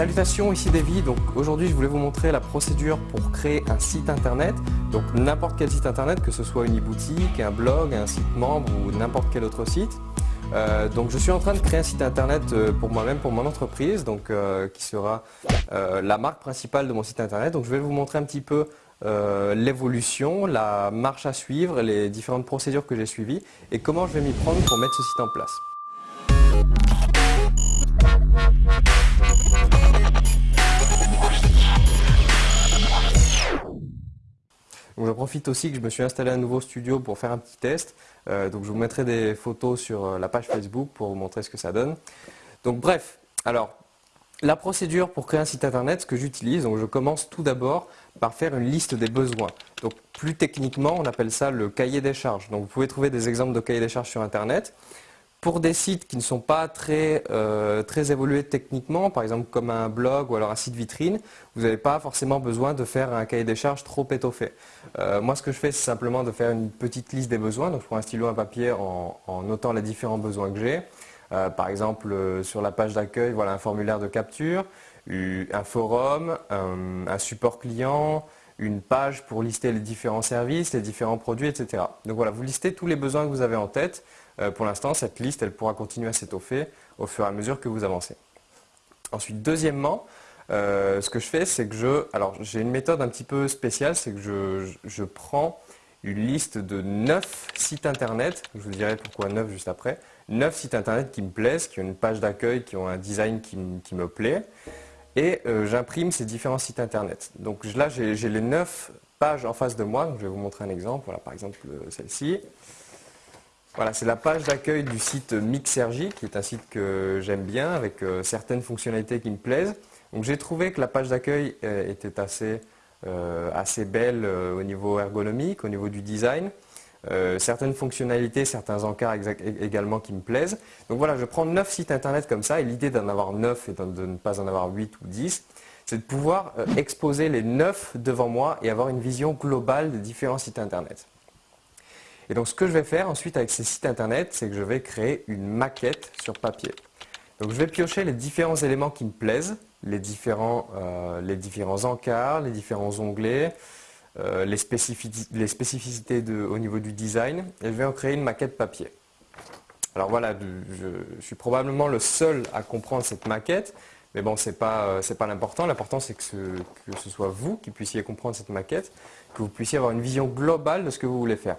Salutations, ici Davy. Donc aujourd'hui, je voulais vous montrer la procédure pour créer un site internet. Donc n'importe quel site internet, que ce soit une e-boutique, un blog, un site membre ou n'importe quel autre site. Euh, donc je suis en train de créer un site internet euh, pour moi-même, pour mon entreprise, donc euh, qui sera la marque principale de mon site internet. Donc je vais vous montrer un petit peu l'évolution, la marche à suivre, les différentes procédures que j'ai suivies et comment je vais m'y prendre pour mettre ce site en place. Je profite aussi que je me suis installé un nouveau studio pour faire un petit test. Euh, donc je vous mettrai des photos sur euh, la page Facebook pour vous montrer ce que ça donne. Donc bref, alors la procédure pour créer un site internet, ce que j'utilise, donc je commence tout d'abord par faire une liste des besoins. Donc plus techniquement, on appelle ça le cahier des charges. Donc vous pouvez trouver des exemples de cahier des charges sur internet. Pour des sites qui ne sont pas très, euh, très évolués techniquement, par exemple comme un blog ou alors un site vitrine, vous n'avez pas forcément besoin de faire un cahier des charges trop étoffé. Euh, moi ce que je fais c'est simplement de faire une petite liste des besoins, donc je prends un stylo, un papier en, notant les différents besoins que j'ai. Euh, par exemple sur la page d'accueil, voilà un formulaire de capture, un forum, un support client, une page pour lister les différents services, les différents produits, etc. Donc voilà, vous listez tous les besoins que vous avez en tête. Euh, pour l'instant, cette liste, elle pourra continuer à s'étoffer au fur et à mesure que vous avancez. Ensuite, deuxièmement, euh, ce que je fais, c'est que je... Alors, j'ai une méthode un petit peu spéciale, c'est que je, prends une liste de 9 sites internet, je vous dirai pourquoi 9 juste après, 9 sites internet qui me plaisent, qui ont une page d'accueil, qui ont un design qui, me plaît, et euh, j'imprime ces différents sites internet. Donc là, j'ai les 9 pages en face de moi, je vais vous montrer un exemple, voilà par exemple celle-ci. Voilà, c'est la page d'accueil du site Mixergy, qui est un site que j'aime bien, avec euh, certaines fonctionnalités qui me plaisent. Donc j'ai trouvé que la page d'accueil euh, était assez, euh, belle au niveau ergonomique, au niveau du design. certaines fonctionnalités, certains encarts également qui me plaisent. Donc voilà, je prends 9 sites internet comme ça, et l'idée d'en avoir 9 et de ne pas en avoir 8 ou 10, c'est de pouvoir exposer les 9 devant moi et avoir une vision globale des différents sites internet. Et donc ce que je vais faire ensuite avec ces sites internet, c'est que je vais créer une maquette sur papier. Donc je vais piocher les différents éléments qui me plaisent, les différents, euh, les différents encarts, les différents onglets, euh, les, spécificités, au niveau du design, et je vais en créer une maquette papier. Alors voilà, je, suis probablement le seul à comprendre cette maquette, mais bon, ce n'est pas, euh, pas l'important. L'important, c'est que ce soit vous qui puissiez comprendre cette maquette, que vous puissiez avoir une vision globale de ce que vous voulez faire.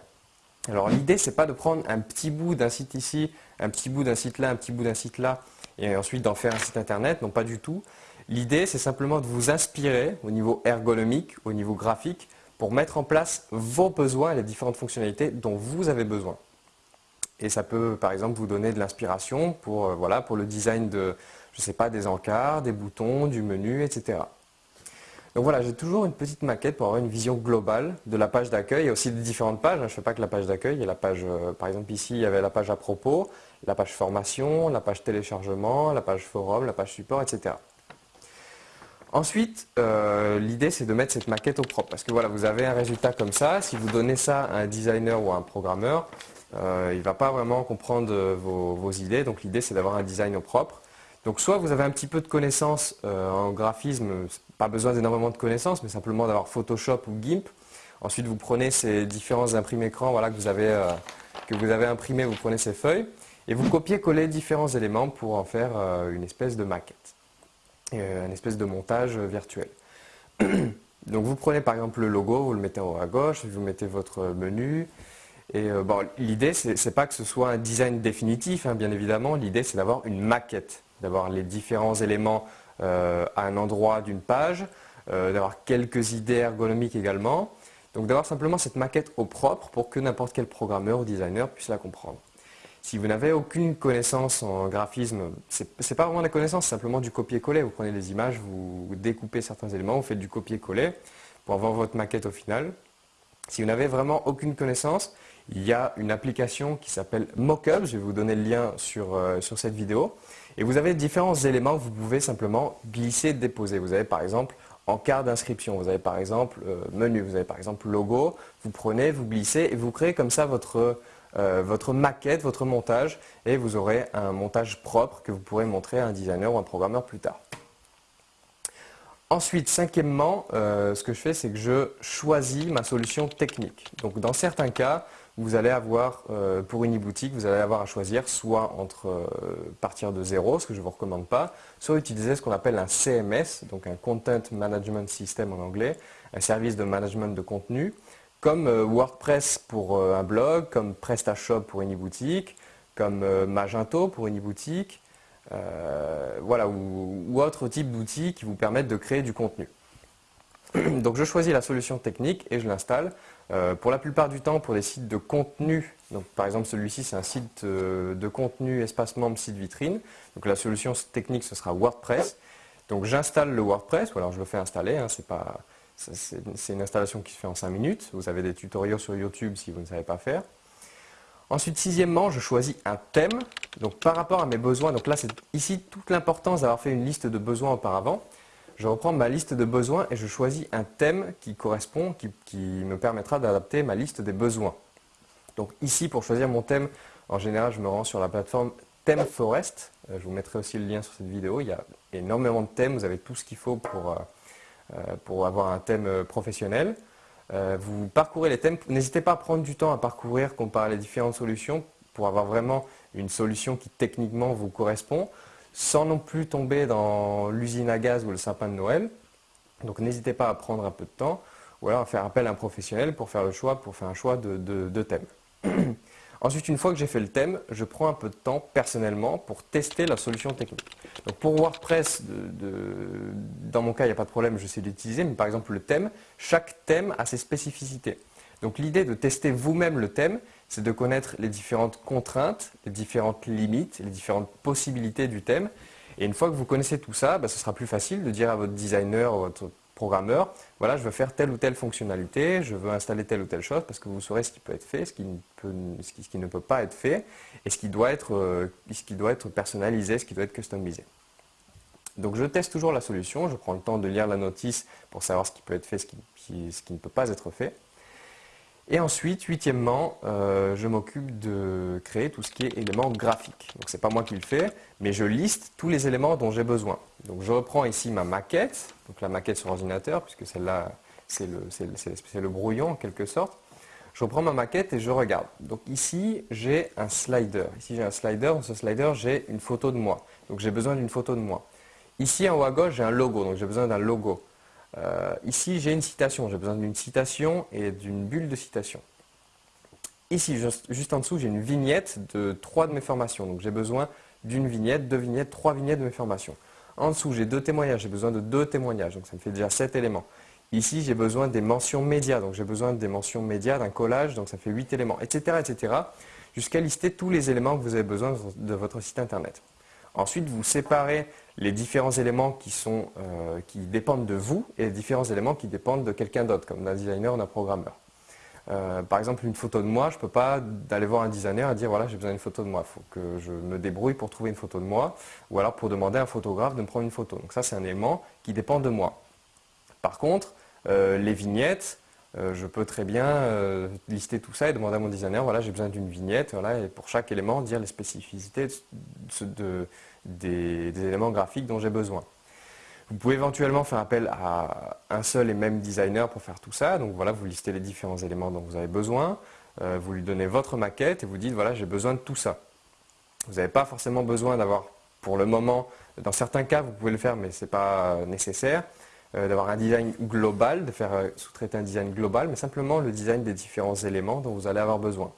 Alors l'idée, c'est pas de prendre un petit bout d'un site ici, un petit bout d'un site là, un petit bout d'un site là, et ensuite d'en faire un site internet, non pas du tout. L'idée, c'est simplement de vous inspirer au niveau ergonomique, au niveau graphique, pour mettre en place vos besoins et les différentes fonctionnalités dont vous avez besoin. Et ça peut, par exemple, vous donner de l'inspiration pour, euh, voilà, pour le design de, je sais pas, des encarts, des boutons, du menu, etc. Donc voilà, j'ai toujours une petite maquette pour avoir une vision globale de la page d'accueil et aussi des différentes pages. Je ne fais pas que la page d'accueil, il y a la page, euh, par exemple ici, il y avait la page à propos, la page formation, la page téléchargement, la page forum, la page support, etc. Ensuite, euh, l'idée c'est de mettre cette maquette au propre. Parce que voilà, vous avez un résultat comme ça. Si vous donnez ça à un designer ou à un programmeur, euh, il ne va pas vraiment comprendre vos, vos idées. Donc l'idée c'est d'avoir un design au propre. Donc soit vous avez un petit peu de connaissances en graphisme, pas besoin d'énormément de connaissances, mais simplement d'avoir Photoshop ou GIMP. Ensuite, vous prenez ces différents imprimes écrans voilà, que, vous avez, euh, que vous avez imprimés, vous prenez ces feuilles, et vous copiez-collez différents éléments pour en faire euh, une espèce de maquette, euh, une espèce de montage virtuel. Donc vous prenez par exemple le logo, vous le mettez en haut à gauche, vous mettez votre menu, et bon, l'idée, ce n'est pas que ce soit un design définitif, hein, bien évidemment. L'idée, c'est d'avoir une maquette, d'avoir les différents éléments euh, à un endroit d'une page, euh, d'avoir quelques idées ergonomiques également. Donc d'avoir simplement cette maquette au propre pour que n'importe quel programmeur ou designer puisse la comprendre. Si vous n'avez aucune connaissance en graphisme, ce n'est pas vraiment la connaissance, c'est simplement du copier-coller. Vous prenez les images, vous découpez certains éléments, vous faites du copier-coller pour avoir votre maquette au final. Si vous n'avez vraiment aucune connaissance, il y a une application qui s'appelle Mockup, je vais vous donner le lien sur, euh, sur cette vidéo. Et vous avez différents éléments que vous pouvez simplement glisser, déposer. Vous avez par exemple en carte d'inscription, vous avez par exemple euh, menu, vous avez par exemple logo, vous prenez, vous glissez et vous créez comme ça votre, euh, votre maquette, votre montage et vous aurez un montage propre que vous pourrez montrer à un designer ou un programmeur plus tard. Ensuite, cinquièmement, euh, ce que je fais, c'est que je choisis ma solution technique. Donc dans certains cas, vous allez avoir, euh, pour une e-boutique, vous allez avoir à choisir soit entre euh, partir de zéro, ce que je ne vous recommande pas, soit utiliser ce qu'on appelle un CMS, donc un Content Management System en anglais, un service de management de contenu, comme WordPress pour un blog, comme PrestaShop pour une e-boutique, comme Magento pour une e-boutique, euh, voilà, ou, ou autre type d'outils qui vous permettent de créer du contenu. Donc je choisis la solution technique et je l'installe. Euh, pour la plupart du temps, pour des sites de contenu, par exemple celui-ci c'est un site euh, de contenu espace membre site vitrine, donc la solution technique ce sera WordPress. Donc j'installe le WordPress, ou alors je le fais installer, hein, c'est une installation qui se fait en 5 minutes. Vous avez des tutoriels sur YouTube si vous ne savez pas faire. Ensuite, sixièmement, je choisis un thème. Donc par rapport à mes besoins, donc là c'est ici toute l'importance d'avoir fait une liste de besoins auparavant. Je reprends ma liste de besoins et je choisis un thème qui correspond, qui, me permettra d'adapter ma liste des besoins. Donc ici, pour choisir mon thème, en général, je me rends sur la plateforme ThemeForest. Euh, je vous mettrai aussi le lien sur cette vidéo. Il y a énormément de thèmes, vous avez tout ce qu'il faut pour, euh, euh, pour avoir un thème professionnel. Vous parcourez les thèmes. N'hésitez pas à prendre du temps à parcourir, comparer les différentes solutions pour avoir vraiment une solution qui techniquement vous correspond, sans non plus tomber dans l'usine à gaz ou le sapin de Noël. Donc n'hésitez pas à prendre un peu de temps ou alors à faire appel à un professionnel pour faire le choix, pour faire un choix de, de thème. Ensuite, une fois que j'ai fait le thème, je prends un peu de temps personnellement pour tester la solution technique. Donc pour WordPress, dans mon cas, il n'y a pas de problème, je sais l'utiliser, mais par exemple le thème, chaque thème a ses spécificités. Donc l'idée de tester vous-même le thème, c'est de connaître les différentes contraintes, les différentes limites, les différentes possibilités du thème. Et une fois que vous connaissez tout ça, bah, ce sera plus facile de dire à votre designer, ou votre programmeur, voilà, je veux faire telle ou telle fonctionnalité, je veux installer telle ou telle chose, parce que vous saurez ce qui peut être fait, ce qui ne peut, pas être fait, et ce qui, doit être, euh, ce qui doit être personnalisé, ce qui doit être customisé. Donc je teste toujours la solution, je prends le temps de lire la notice pour savoir ce qui peut être fait, ce qui ne peut pas être fait. Et ensuite, huitièmement, euh, je m'occupe de créer tout ce qui est éléments graphiques. Donc ce n'est pas moi qui le fais, mais je liste tous les éléments dont j'ai besoin. Donc je reprends ici ma maquette, donc la maquette sur ordinateur, puisque celle-là, c'est le, brouillon en quelque sorte. Je reprends ma maquette et je regarde. Donc ici, j'ai un slider. Ici, j'ai un slider. Dans ce slider, j'ai une photo de moi. Donc j'ai besoin d'une photo de moi. Ici, en haut à gauche, j'ai un logo. Donc j'ai besoin d'un logo. Euh, ici, j'ai une citation. J'ai besoin d'une citation et d'une bulle de citation. Ici, juste, en dessous, j'ai une vignette de trois de mes formations. Donc, j'ai besoin d'une vignette, deux vignettes, trois vignettes de mes formations. En dessous, j'ai deux témoignages. J'ai besoin de deux témoignages. Donc, ça me fait déjà sept éléments. Ici, j'ai besoin des mentions médias. Donc, j'ai besoin des mentions médias, d'un collage. Donc, ça fait huit éléments, etc., etc. Jusqu'à lister tous les éléments que vous avez besoin de votre site Internet. Ensuite, vous séparez les différents éléments euh, qui dépendent de vous et les différents éléments qui dépendent de quelqu'un d'autre, comme d'un designer ou d'un programmeur. Euh, par exemple, une photo de moi, je ne peux pas aller voir un designer et dire voilà, j'ai besoin d'une photo de moi. Il faut que je me débrouille pour trouver une photo de moi ou alors pour demander à un photographe de me prendre une photo. Donc ça, c'est un élément qui dépend de moi. Par contre, euh, les vignettes, je peux très bien lister tout ça et demander à mon designer voilà, j'ai besoin d'une vignette voilà, et pour chaque élément dire les spécificités de, des, éléments graphiques dont j'ai besoin. Vous pouvez éventuellement faire appel à un seul et même designer pour faire tout ça. Donc voilà, vous listez les différents éléments dont vous avez besoin, euh, vous lui donnez votre maquette et vous dites voilà, j'ai besoin de tout ça. Vous n'avez pas forcément besoin d'avoir, pour le moment, dans certains cas vous pouvez le faire mais ce n'est pas nécessaire, euh, d'avoir un design global, de faire euh, sous-traiter un design global, mais simplement le design des différents éléments dont vous allez avoir besoin.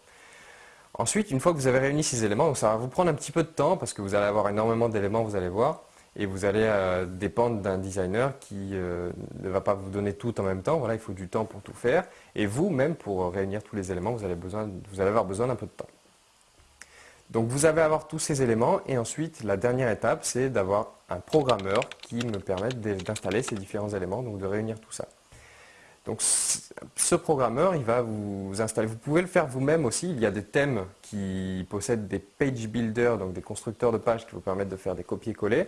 Ensuite, une fois que vous avez réuni ces éléments, ça va vous prendre un petit peu de temps parce que vous allez avoir énormément d'éléments, vous allez voir, et vous allez euh, dépendre d'un designer qui euh, ne va pas vous donner tout en même temps. Voilà, il faut du temps pour tout faire. Et vous, même pour réunir tous les éléments, vous allez avoir besoin d'un peu de temps. Donc vous allez avoir tous ces éléments et ensuite la dernière étape c'est d'avoir un programmeur qui me permette d'installer ces différents éléments, donc de réunir tout ça. Donc ce programmeur, il va vous installer. Vous pouvez le faire vous-même aussi. Il y a des thèmes qui possèdent des page builders, donc des constructeurs de pages qui vous permettent de faire des copier-coller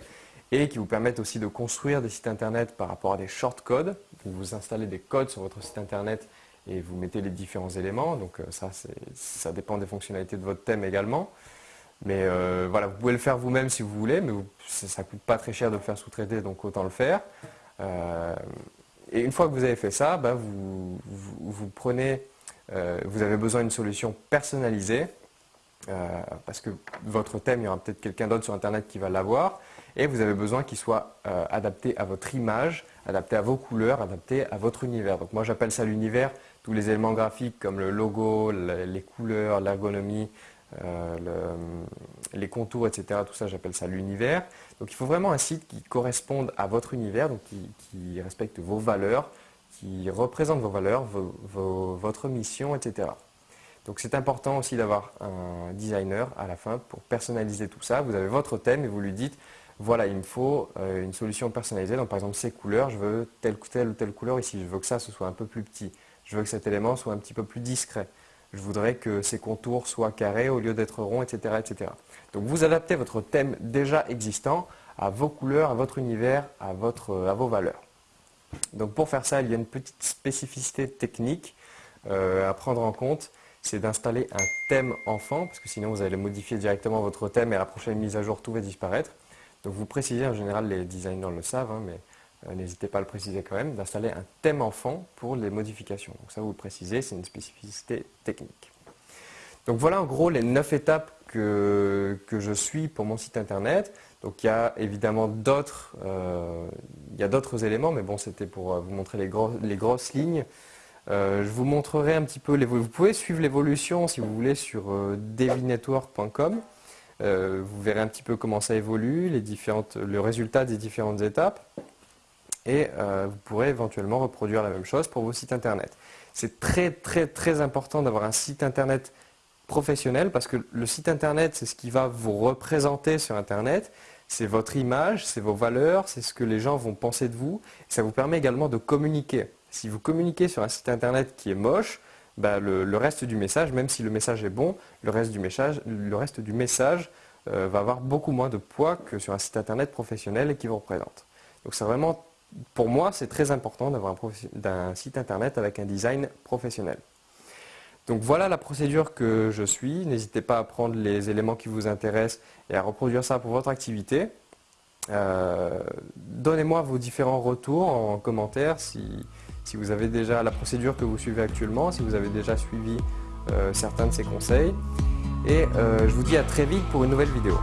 et qui vous permettent aussi de construire des sites internet par rapport à des shortcodes. vous installez des codes sur votre site internet et vous mettez les différents éléments. Donc euh, ça, ça dépend des fonctionnalités de votre thème également. Mais euh, voilà, vous pouvez le faire vous-même si vous voulez, mais ça ne coûte pas très cher de le faire sous-traiter, donc autant le faire. et une fois que vous avez fait ça, bah, vous, prenez, vous avez besoin d'une solution personnalisée parce que votre thème, il y aura peut-être quelqu'un d'autre sur Internet qui va l'avoir et vous avez besoin qu'il soit adapté à votre image, adapté à vos couleurs, adapté à votre univers. Donc moi j'appelle ça l'univers, tous les éléments graphiques comme le logo, les couleurs, l'ergonomie, euh, les contours, etc. Tout ça j'appelle ça l'univers. Donc il faut vraiment un site qui corresponde à votre univers, donc qui, respecte vos valeurs, qui représente vos valeurs, votre mission, etc. Donc c'est important aussi d'avoir un designer à la fin pour personnaliser tout ça. Vous avez votre thème et vous lui dites voilà, il me faut euh, une solution personnalisée. Donc par exemple, ces couleurs, je veux telle, telle ou telle couleur ici. Je veux que ça, ce soit un peu plus petit. Je veux que cet élément soit un petit peu plus discret. Je voudrais que ces contours soient carrés au lieu d'être ronds, etc., etc. Donc vous adaptez votre thème déjà existant à vos couleurs, à votre univers, à, vos valeurs. Donc pour faire ça, il y a une petite spécificité technique euh, à prendre en compte c'est d'installer un thème enfant, parce que sinon vous allez modifier directement votre thème et à la prochaine mise à jour, tout va disparaître. Donc vous précisez, en général les designers le savent, hein, mais n'hésitez pas à le préciser quand même, d'installer un thème enfant pour les modifications. Donc ça vous le précisez, c'est une spécificité technique. Donc voilà en gros les 9 étapes que, que je suis pour mon site internet. Donc il y a évidemment d'autres euh, éléments, mais bon c'était pour euh, vous montrer les, les grosses lignes. je vous montrerai un petit peu, les, vous pouvez suivre l'évolution si vous voulez sur devinetwork.com. Euh, vous verrez un petit peu comment ça évolue, le résultat des différentes étapes. Et euh, vous pourrez éventuellement reproduire la même chose pour vos sites internet. C'est très très très important d'avoir un site internet professionnel parce que le site internet c'est ce qui va vous représenter sur internet, c'est votre image, c'est vos valeurs, c'est ce que les gens vont penser de vous. Ça vous permet également de communiquer. Si vous communiquez sur un site internet qui est moche, bah, le, reste du message, même si le message est bon, le reste du message, le reste du message euh, va avoir beaucoup moins de poids que sur un site internet professionnel qui vous représente. Donc c'est vraiment, pour moi, c'est très important d'avoir un, site internet avec un design professionnel. Donc voilà la procédure que je suis. N'hésitez pas à prendre les éléments qui vous intéressent et à reproduire ça pour votre activité. Euh, donnez-moi vos différents retours en commentaire si, vous avez déjà la procédure que vous suivez actuellement, si vous avez déjà suivi euh, certains de ces conseils. Et euh, je vous dis à très vite pour une nouvelle vidéo.